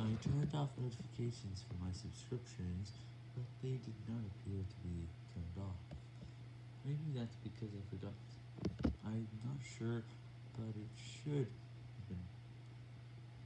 I turned off notifications for my subscriptions, but they did not appear to be turned off. Maybe that's because I forgot. I'm not sure, but it should